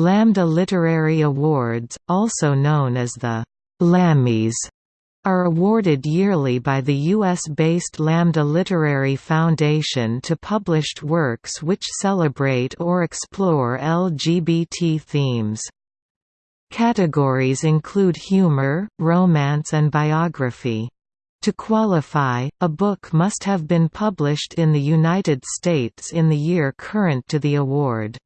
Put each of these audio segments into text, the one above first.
Lambda Literary Awards, also known as the Lammys, are awarded yearly by the U.S.-based Lambda Literary Foundation to published works which celebrate or explore LGBT themes. Categories include humor, romance and biography. To qualify, a book must have been published in the United States in the year current to the award.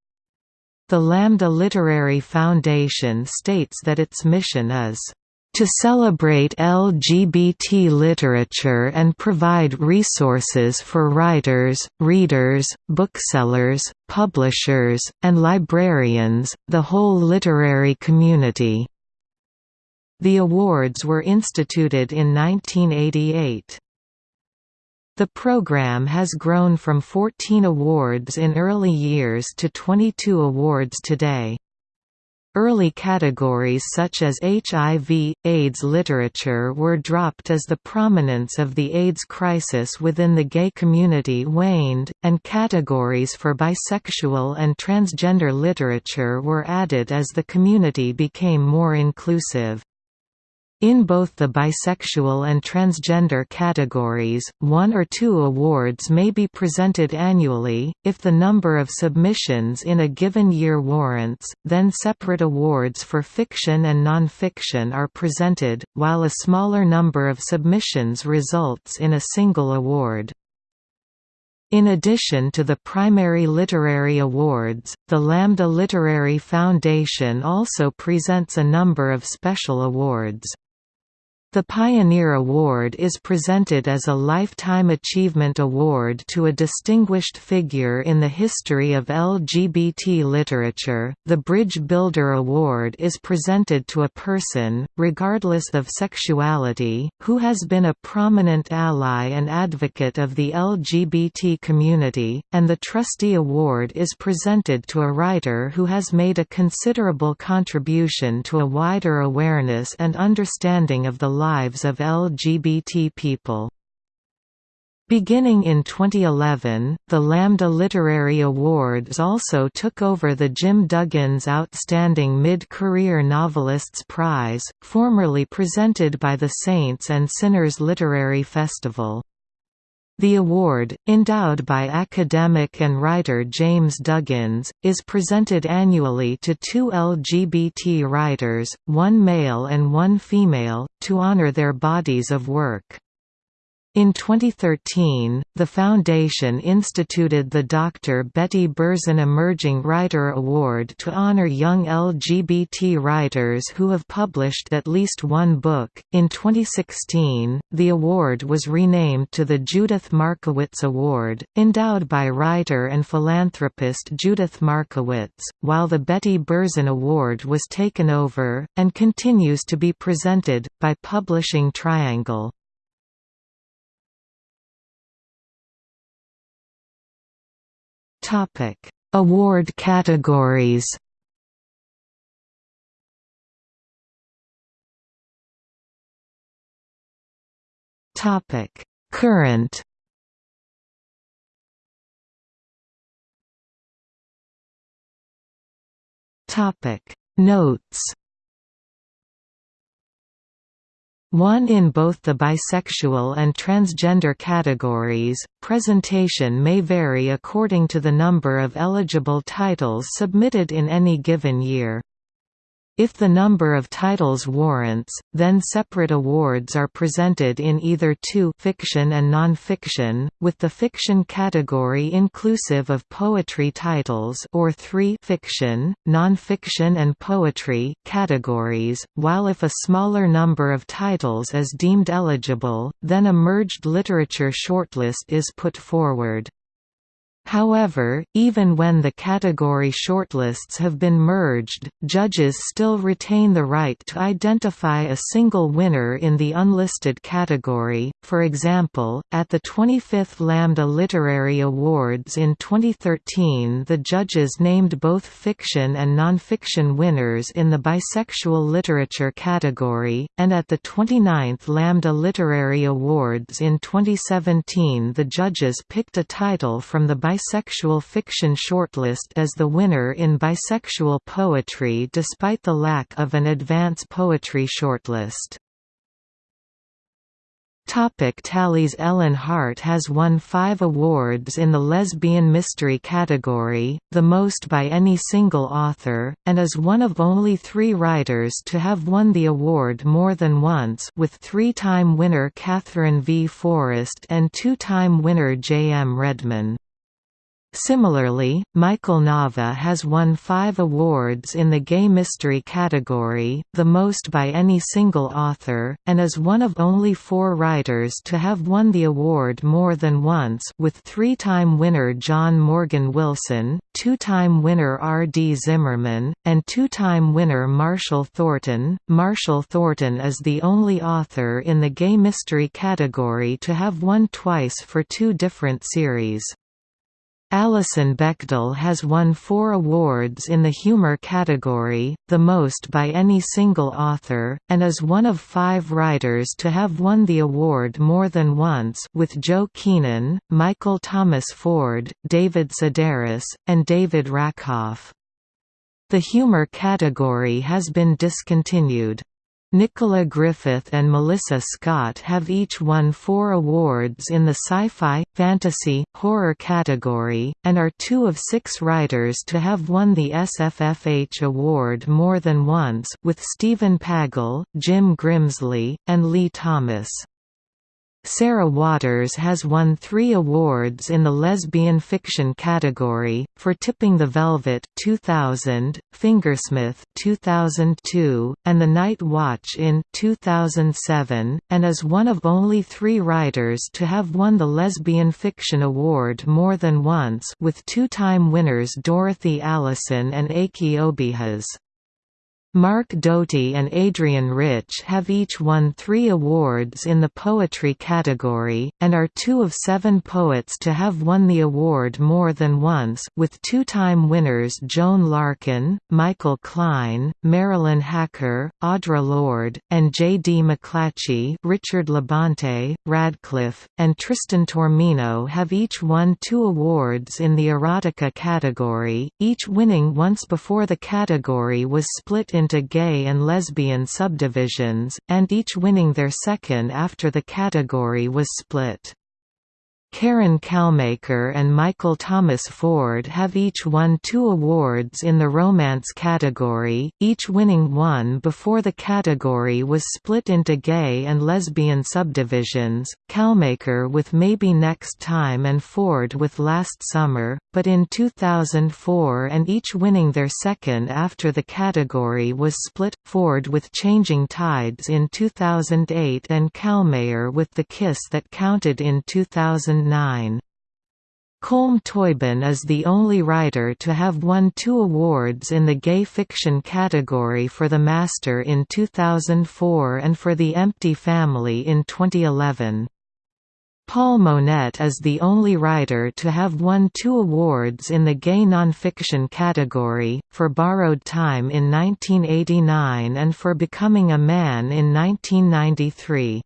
The Lambda Literary Foundation states that its mission is to celebrate LGBT literature and provide resources for writers, readers, booksellers, publishers, and librarians, the whole literary community." The awards were instituted in 1988. The program has grown from 14 awards in early years to 22 awards today. Early categories such as HIV, AIDS literature were dropped as the prominence of the AIDS crisis within the gay community waned, and categories for bisexual and transgender literature were added as the community became more inclusive. In both the bisexual and transgender categories, one or two awards may be presented annually, if the number of submissions in a given year warrants, then separate awards for fiction and non-fiction are presented, while a smaller number of submissions results in a single award. In addition to the primary literary awards, the Lambda Literary Foundation also presents a number of special awards. The Pioneer Award is presented as a Lifetime Achievement Award to a distinguished figure in the history of LGBT literature. The Bridge Builder Award is presented to a person, regardless of sexuality, who has been a prominent ally and advocate of the LGBT community, and the Trustee Award is presented to a writer who has made a considerable contribution to a wider awareness and understanding of the lives of LGBT people. Beginning in 2011, the Lambda Literary Awards also took over the Jim Duggins Outstanding Mid-Career Novelists Prize, formerly presented by the Saints and Sinners Literary Festival. The award, endowed by academic and writer James Duggins, is presented annually to two LGBT writers, one male and one female, to honor their bodies of work. In 2013, the foundation instituted the Dr. Betty Berzin Emerging Writer Award to honor young LGBT writers who have published at least one book. In 2016, the award was renamed to the Judith Markowitz Award, endowed by writer and philanthropist Judith Markowitz, while the Betty Berzin Award was taken over, and continues to be presented, by Publishing Triangle. Topic: Award categories. Topic: Current. Topic: Notes. One in both the bisexual and transgender categories, presentation may vary according to the number of eligible titles submitted in any given year. If the number of titles warrants, then separate awards are presented in either 2 fiction and non-fiction, with the fiction category inclusive of poetry titles or 3 fiction, non-fiction and poetry categories, while if a smaller number of titles is deemed eligible, then a merged literature shortlist is put forward. However, even when the category shortlists have been merged, judges still retain the right to identify a single winner in the unlisted category. For example, at the 25th Lambda Literary Awards in 2013, the judges named both fiction and nonfiction winners in the bisexual literature category, and at the 29th Lambda Literary Awards in 2017, the judges picked a title from the bisexual bisexual fiction shortlist as the winner in bisexual poetry despite the lack of an advance poetry shortlist. Topic tallies Ellen Hart has won five awards in the lesbian mystery category, the most by any single author, and is one of only three writers to have won the award more than once with three-time winner Katherine V. Forrest and two-time winner J. M. Redmann. Similarly, Michael Nava has won five awards in the gay mystery category, the most by any single author, and is one of only four writers to have won the award more than once with three-time winner John Morgan Wilson, two-time winner R. D. Zimmerman, and two-time winner Marshall Thornton. Marshall Thornton is the only author in the gay mystery category to have won twice for two different series. Alison Bechdel has won four awards in the humor category, the most by any single author, and is one of five writers to have won the award more than once with Joe Keenan, Michael Thomas Ford, David Sedaris, and David Rakoff. The humor category has been discontinued. Nicola Griffith and Melissa Scott have each won four awards in the sci-fi, fantasy, horror category, and are two of six writers to have won the SFFH award more than once with Stephen Pagel, Jim Grimsley, and Lee Thomas. Sarah Waters has won three awards in the lesbian fiction category, for Tipping the Velvet 2000, Fingersmith 2002, and The Night Watch in 2007, and is one of only three writers to have won the Lesbian Fiction Award more than once with two-time winners Dorothy Allison and Achy Obejas. Mark Doty and Adrienne Rich have each won three awards in the poetry category, and are two of seven poets to have won the award more than once with two-time winners Joan Larkin, Michael Klein, Marilyn Hacker, Audre Lorde, and J. D. McClatchy Richard Labonte, Radclyffe, and Tristan Taormino have each won two awards in the erotica category, each winning once before the category was split in into gay and lesbian subdivisions, and each winning their second after the category was split. Karin Kallmaker and Michael Thomas Ford have each won two awards in the romance category, each winning one before the category was split into gay and lesbian subdivisions, Kallmaker with Maybe Next Time and Ford with Last Summer, but in 2004 and each winning their second after the category was split, Ford with Changing Tides in 2008 and Kallmaker with The Kiss That Counted in 2000 2009. Colm Toibin is the only writer to have won two awards in the gay fiction category for The Master in 2004 and for The Empty Family in 2011. Paul Monette is the only writer to have won two awards in the gay nonfiction category, for Borrowed Time in 1989 and for Becoming a Man in 1993.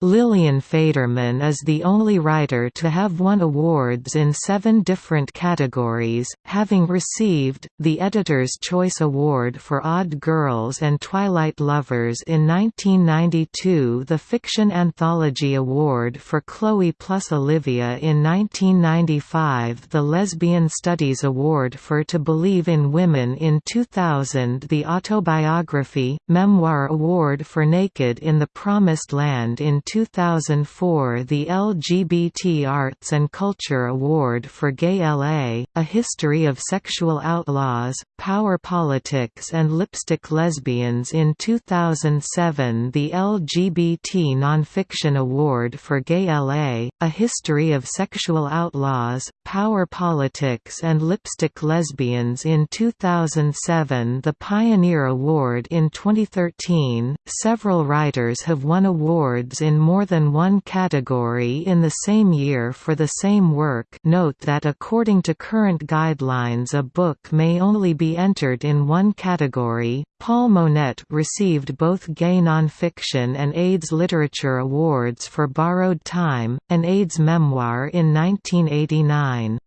Lillian Faderman is the only writer to have won awards in seven different categories, having received, the Editor's Choice Award for Odd Girls and Twilight Lovers in 1992 the Fiction Anthology Award for Chloe plus Olivia in 1995 the Lesbian Studies Award for To Believe in Women in 2000 the Autobiography, Memoir Award for Naked in the Promised Land in 2004 the LGBT Arts and Culture Award for Gay LA, A History of Sexual Outlaws, Power Politics and Lipstick Lesbians in 2007 the LGBT Nonfiction Award for Gay LA, A History of Sexual Outlaws, Power Politics and Lipstick Lesbians in 2007 the Pioneer Award in 2013. Several writers have won awards in more than one category in the same year for the same work note that according to current guidelines a book may only be entered in one category. Paul Monette received both Gay Nonfiction and AIDS Literature Awards for Borrowed Time, an AIDS memoir in 1989.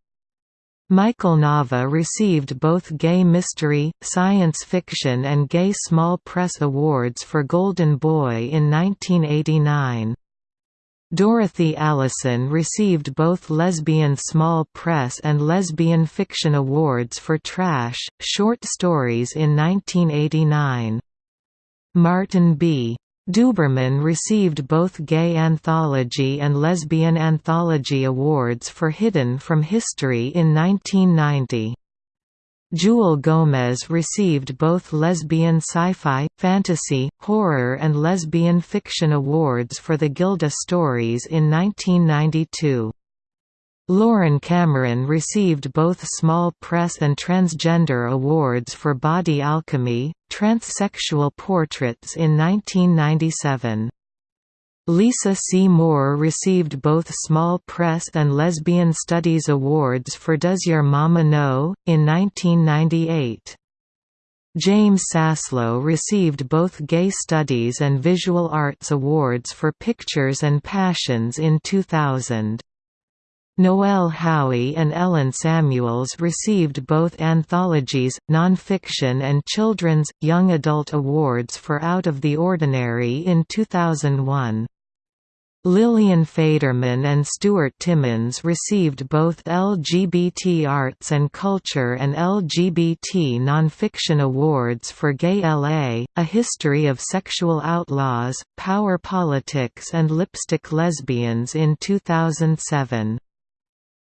Michael Nava received both Gay Mystery, Science Fiction and Gay Small Press Awards for Golden Boy in 1989. Dorothy Allison received both Lesbian Small Press and Lesbian Fiction Awards for Trash, Short Stories in 1989. Martin B. Duberman received both Gay Anthology and Lesbian Anthology Awards for Hidden from History in 1990. Jewelle Gomez received both lesbian sci-fi, fantasy, horror and lesbian fiction awards for the Gilda stories in 1992. Loren Cameron received both Small Press and Transgender Awards for Body Alchemy, Transsexual Portraits in 1997. Lisa C. Moore received both Small Press and Lesbian Studies Awards for Does Your Mama Know? in 1998. James Saslow received both Gay Studies and Visual Arts Awards for Pictures and Passions in 2000. Noelle Howey and Ellen Samuels received both anthologies, nonfiction and children's, young adult awards for Out of the Ordinary in 2001. Lillian Faderman and Stuart Timmons received both LGBT Arts and Culture and LGBT Nonfiction Awards for Gay LA, A History of Sexual Outlaws, Power Politics and Lipstick Lesbians in 2007.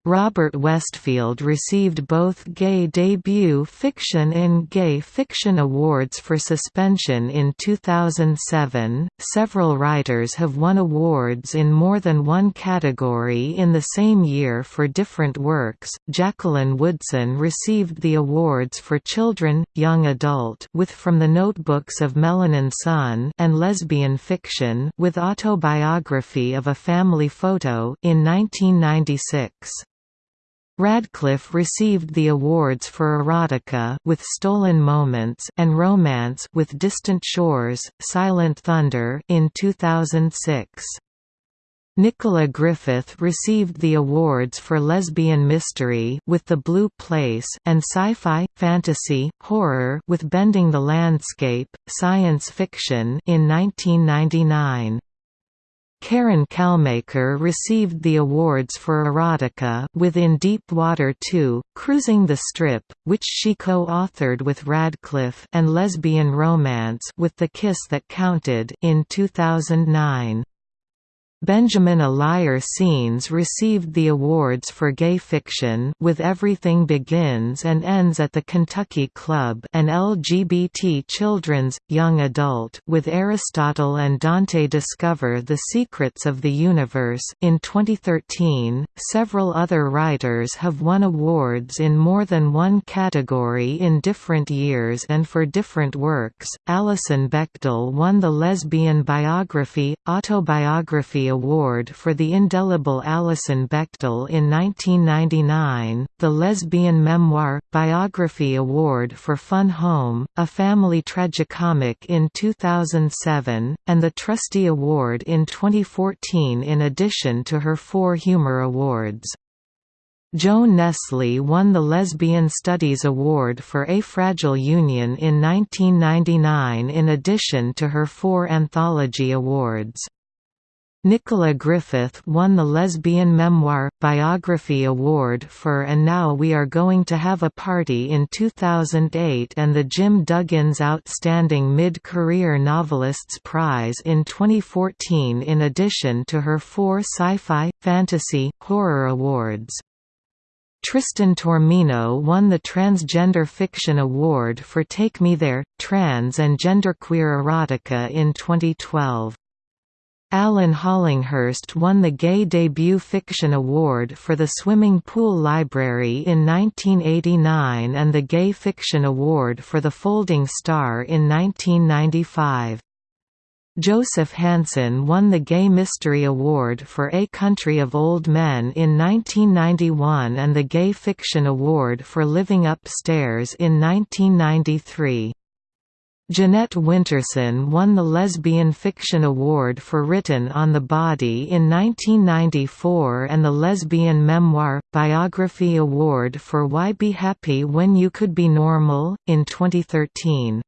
Robert Westfield received both Gay Debut Fiction and Gay Fiction Awards for Suspension in 2007. Several writers have won awards in more than one category in the same year for different works. Jacqueline Woodson received the awards for Children, Young Adult with From the Notebooks of Melanin Sun and Lesbian Fiction with Autobiography of a Family Photo in 1996. Radclyffe received the awards for erotica with Stolen Moments and romance with Distant Shores, Silent Thunder in 2006. Nicola Griffith received the awards for lesbian mystery with The Blue Place and sci-fi, fantasy, horror with Bending the Landscape, science fiction in 1999. Karin Kallmaker received the awards for erotica with In Deep Water 2, Cruising the Strip, which she co-authored with Radclyffe and Lesbian Romance with The Kiss That Counted in 2009. Benjamin Alire Sáenz received the awards for gay fiction with Everything Begins and Ends at the Kentucky Club and LGBT children's, young adult with Aristotle and Dante Discover the Secrets of the Universe in 2013. Several other writers have won awards in more than one category in different years and for different works. Alison Bechdel won the Lesbian Biography, Autobiography Award for the indelible Alison Bechdel in 1999, the Lesbian Memoir, Biography Award for Fun Home, a Family Tragicomic in 2007, and the Trustee Award in 2014 in addition to her four Humor Awards. Joan Nestle won the Lesbian Studies Award for A Fragile Union in 1999 in addition to her four anthology awards. Nicola Griffith won the Lesbian Memoir, Biography Award for And Now We Are Going to Have a Party in 2008 and the Jim Duggins Outstanding Mid-Career Novelists Prize in 2014 in addition to her four sci-fi, fantasy, horror awards. Tristan Taormino won the Transgender Fiction Award for Take Me There, Trans and Genderqueer Erotica in 2012. Alan Hollinghurst won the Gay Debut Fiction Award for The Swimming Pool Library in 1989 and the Gay Fiction Award for The Folding Star in 1995. Joseph Hansen won the Gay Mystery Award for A Country of Old Men in 1991 and the Gay Fiction Award for Living Upstairs in 1993. Jeanette Winterson won the Lesbian Fiction Award for Written on the Body in 1994 and the Lesbian Memoir – Biography Award for Why Be Happy When You Could Be Normal, in 2013.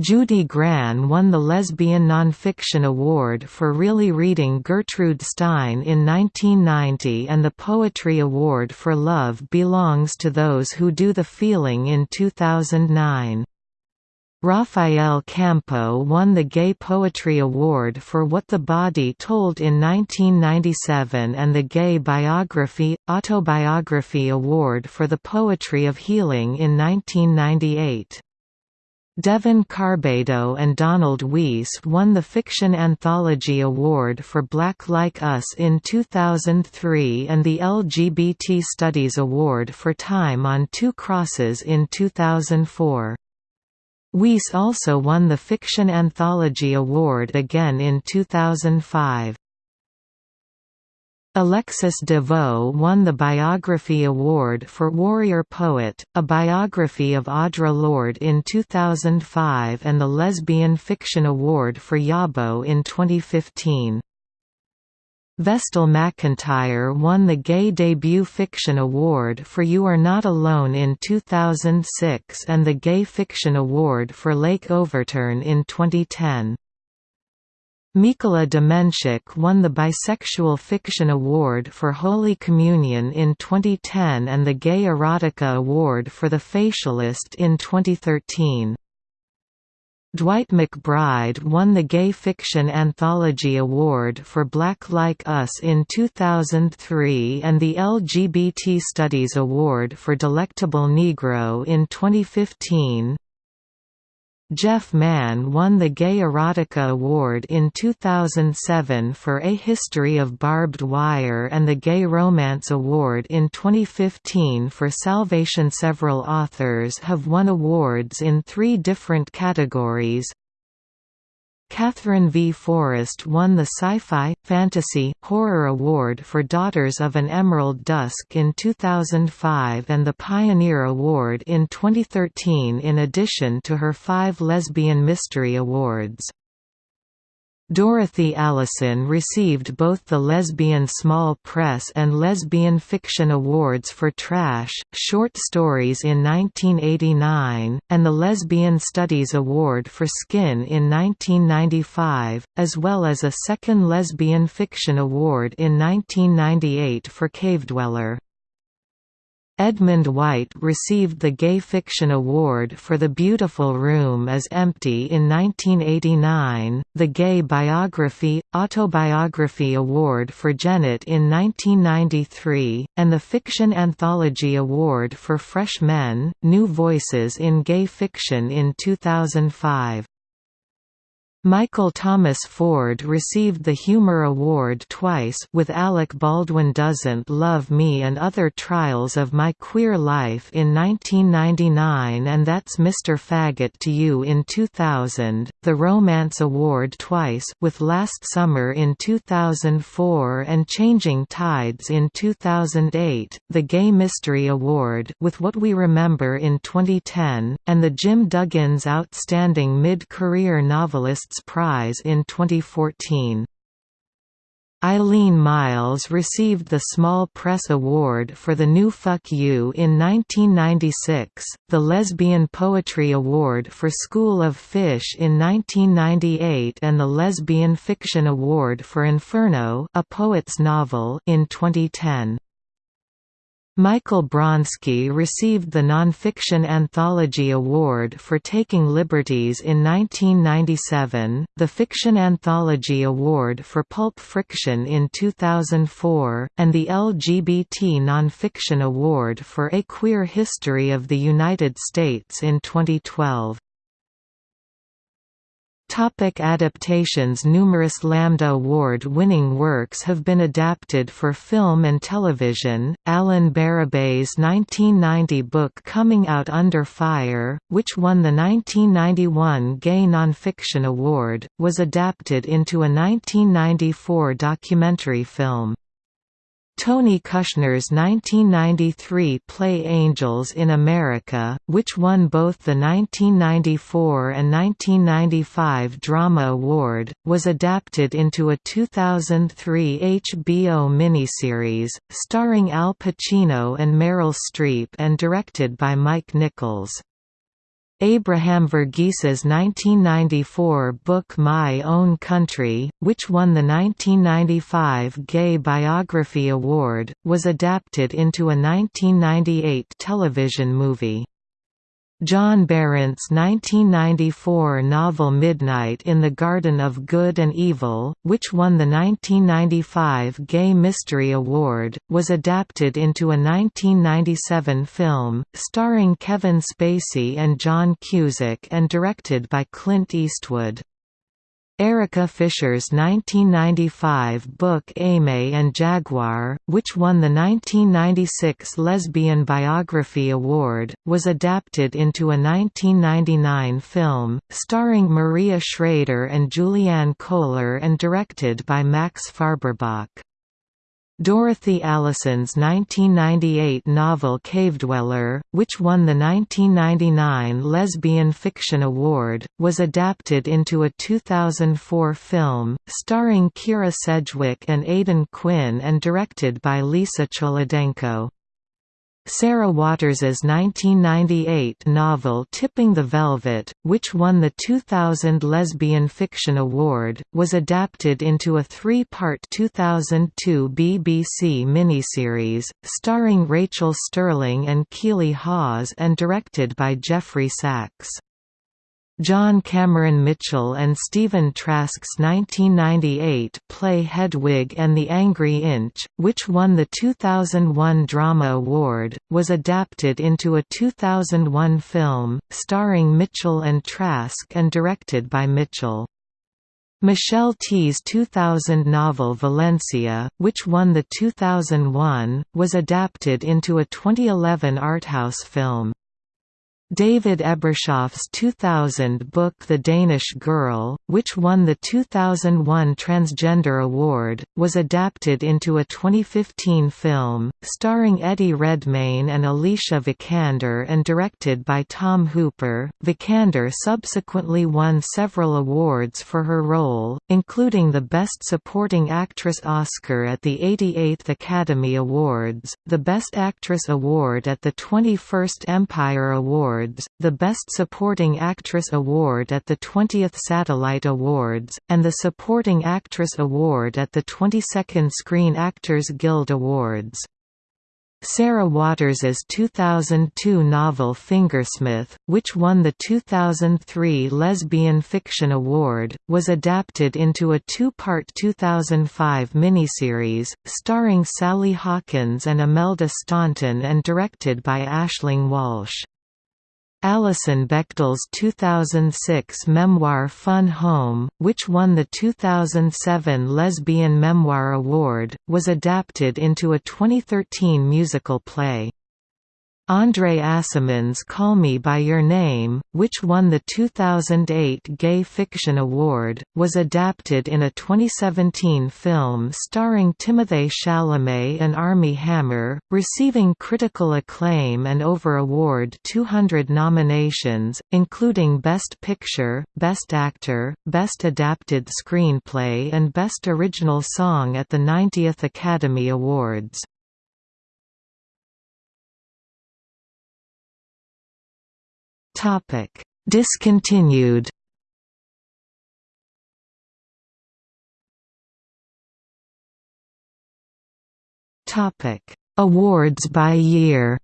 Judy Grahn won the Lesbian Nonfiction Award for really reading Gertrude Stein in 1990 and the Poetry Award for Love Belongs to Those Who Do the Feeling in 2009. Rafael Campo won the Gay Poetry Award for What the Body Told in 1997 and the Gay Biography – Autobiography Award for the Poetry of Healing in 1998. Devon Carbado and Donald Weiss won the Fiction Anthology Award for Black Like Us in 2003 and the LGBT Studies Award for Time on Two Crosses in 2004. Weiss also won the Fiction Anthology Award again in 2005. Alexis De Veaux won the Biography Award for Warrior Poet, a biography of Audre Lorde in 2005 and the Lesbian Fiction Award for Yabo in 2015. Vestal McIntyre won the Gay Debut Fiction Award for You Are Not Alone in 2006 and the Gay Fiction Award for Lake Overturn in 2010. Mykola Dementiuk won the Bisexual Fiction Award for Holy Communion in 2010 and the Gay Erotica Award for The Facialist in 2013. Dwight McBride won the Gay Fiction Anthology Award for Black Like Us in 2003 and the LGBT Studies Award for Delectable Negro in 2015. Jeff Mann won the Gay Erotica Award in 2007 for A History of Barbed Wire and the Gay Romance Award in 2015 for Salvation. Several authors have won awards in three different categories Katherine V. Forrest won the Sci-Fi, Fantasy, Horror Award for Daughters of an Emerald Dusk in 2005 and the Pioneer Award in 2013 in addition to her five Lesbian Mystery Awards. Dorothy Allison received both the Lesbian Small Press and Lesbian Fiction Awards for Trash, Short Stories in 1989, and the Lesbian Studies Award for Skin in 1995, as well as a second Lesbian Fiction Award in 1998 for Cavedweller. Edmund White received the Gay Fiction Award for The Beautiful Room is Empty in 1989, the Gay Biography – Autobiography Award for Genet in 1993, and the Fiction Anthology Award for Fresh Men – New Voices in Gay Fiction in 2005. Michael Thomas Ford received the Humor Award twice with Alec Baldwin Doesn't Love Me and Other Trials of My Queer Life in 1999 and That's Mr. Faggot to You in 2000, the Romance Award twice with Last Summer in 2004 and Changing Tides in 2008, the Gay Mystery Award with What We Remember in 2010, and the Jim Duggins Outstanding Mid-Career Prize in 2014. Eileen Myles received the Small Press Award for The New Fuck You in 1996, the Lesbian Poetry Award for School of Fish in 1998 and the Lesbian Fiction Award for Inferno a poet's novel in 2010. Michael Bronski received the Nonfiction Anthology Award for Taking Liberties in 1997, the Fiction Anthology Award for Pulp Friction in 2004, and the LGBT Nonfiction Award for A Queer History of the United States in 2012. Topic adaptations Numerous Lambda Award-winning works have been adapted for film and television. Allan Bérubé's 1990 book Coming Out Under Fire, which won the 1991 Gay Nonfiction Award, was adapted into a 1994 documentary film. Tony Kushner's 1993 play Angels in America, which won both the 1994 and 1995 Drama Award, was adapted into a 2003 HBO miniseries, starring Al Pacino and Meryl Streep and directed by Mike Nichols. Abraham Verghese's 1994 book My Own Country, which won the 1995 Gay Biography Award, was adapted into a 1998 television movie. John Berendt's 1994 novel Midnight in the Garden of Good and Evil, which won the 1995 Gay Mystery Award, was adapted into a 1997 film, starring Kevin Spacey and John Cusack and directed by Clint Eastwood. Erica Fischer's 1995 book Aimee and Jaguar, which won the 1996 Lesbian Biography Award, was adapted into a 1999 film, starring Maria Schrader and Juliane Köhler and directed by Max Färberböck. Dorothy Allison's 1998 novel Cavedweller, which won the 1999 Lesbian Fiction Award, was adapted into a 2004 film, starring Kyra Sedgwick and Aidan Quinn and directed by Lisa Cholodenko. Sarah Waters's 1998 novel Tipping the Velvet, which won the 2000 Lesbian Fiction Award, was adapted into a three-part 2002 BBC miniseries, starring Rachael Stirling and Keeley Hawes and directed by Geoffrey Sax. John Cameron Mitchell and Stephen Trask's 1998 play Hedwig and the Angry Inch, which won the 2001 Drama Award, was adapted into a 2001 film, starring Mitchell and Trask and directed by Mitchell. Michelle Tea's 2000 novel Valencia, which won the 2001, was adapted into a 2011 arthouse film. David Ebershoff's 2000 book The Danish Girl, which won the 2001 Transgender Award, was adapted into a 2015 film, starring Eddie Redmayne and Alicia Vikander and directed by Tom Hooper. Vikander subsequently won several awards for her role, including the Best Supporting Actress Oscar at the 88th Academy Awards, the Best Actress Award at the 21st Empire Awards Awards, the Best Supporting Actress Award at the 20th Satellite Awards, and the Supporting Actress Award at the 22nd Screen Actors Guild Awards. Sarah Waters's 2002 novel Fingersmith, which won the 2003 Lesbian Fiction Award, was adapted into a two-part 2005 miniseries, starring Sally Hawkins and Imelda Staunton and directed by Aisling Walsh. Alison Bechdel's 2006 memoir Fun Home, which won the 2007 Lesbian Memoir Award, was adapted into a 2013 musical play. Andre Aciman's Call Me By Your Name, which won the 2008 Gay Fiction Award, was adapted in a 2017 film starring Timothée Chalamet and Armie Hammer, receiving critical acclaim and over award 200 nominations, including Best Picture, Best Actor, Best Adapted Screenplay and Best Original Song at the 90th Academy Awards. Topic: Discontinued. Topic: Awards by year.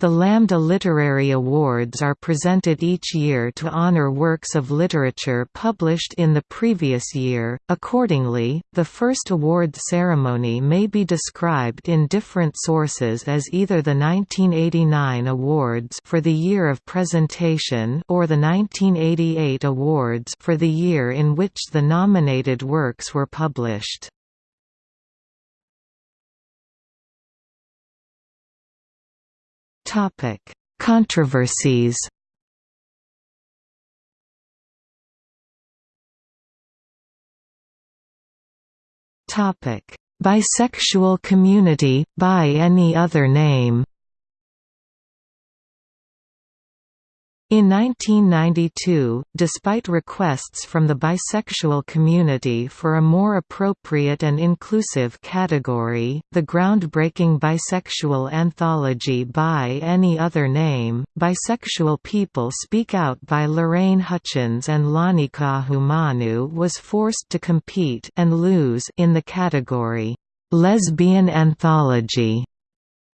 The Lambda Literary Awards are presented each year to honor works of literature published in the previous year. Accordingly, the first award ceremony may be described in different sources as either the 1989 awards for the year of presentation or the 1988 awards for the year in which the nominated works were published. Topic: Controversies. Topic: Bisexual community, by any other name In 1992, despite requests from the bisexual community for a more appropriate and inclusive category, the groundbreaking bisexual anthology By Any Other Name, Bisexual People Speak Out by Lorraine Hutchins and Lani Ka'ahumanu was forced to compete and lose in the category, Lesbian Anthology.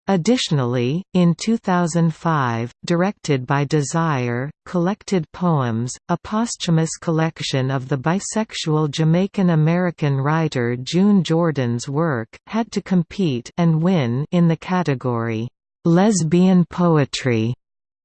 Additionally, in 2005, directed by Desire, Collected Poems, a posthumous collection of the bisexual Jamaican-American writer June Jordan's work, had to compete and win in the category, "'Lesbian Poetry'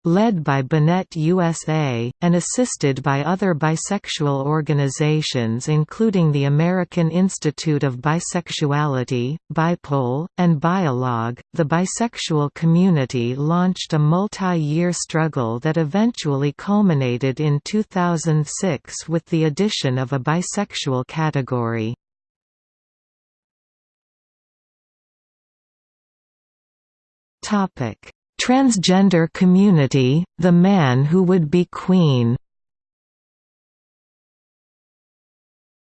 led by BiNet USA, and assisted by other bisexual organizations including the American Institute of Bisexuality, BIPOL, and Bialogue, the bisexual community launched a multi-year struggle that eventually culminated in 2006 with the addition of a bisexual category. Topic Transgender community, The Man Who Would Be Queen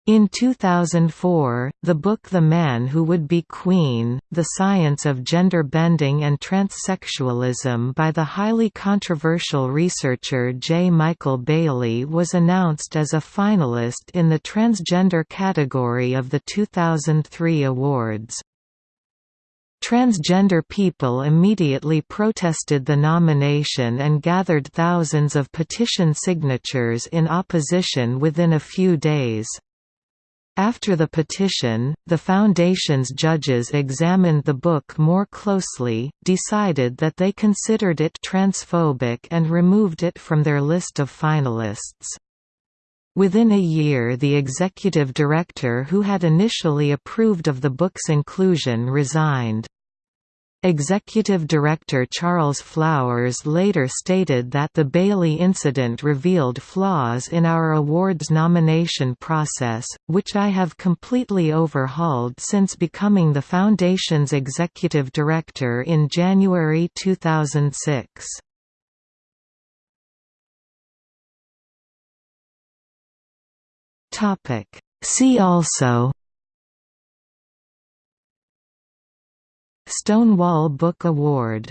In 2004, the book The Man Who Would Be Queen, The Science of Gender Bending and Transsexualism by the highly controversial researcher J. Michael Bailey was announced as a finalist in the transgender category of the 2003 awards. Transgender people immediately protested the nomination and gathered thousands of petition signatures in opposition within a few days. After the petition, the Foundation's judges examined the book more closely, decided that they considered it transphobic and removed it from their list of finalists. Within a year the executive director who had initially approved of the book's inclusion resigned. Executive Director Charles Flowers later stated that the Bailey incident revealed flaws in our awards nomination process, which I have completely overhauled since becoming the Foundation's executive director in January 2006. See also Stonewall Book Award